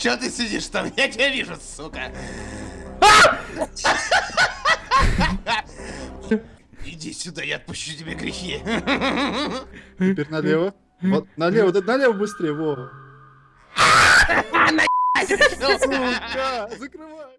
Че ты сидишь там? Я тебя вижу, сука. Иди сюда, я отпущу тебе грехи. Теперь налево. Вот, налево, да, налево быстрее, во. Сука, закрывай.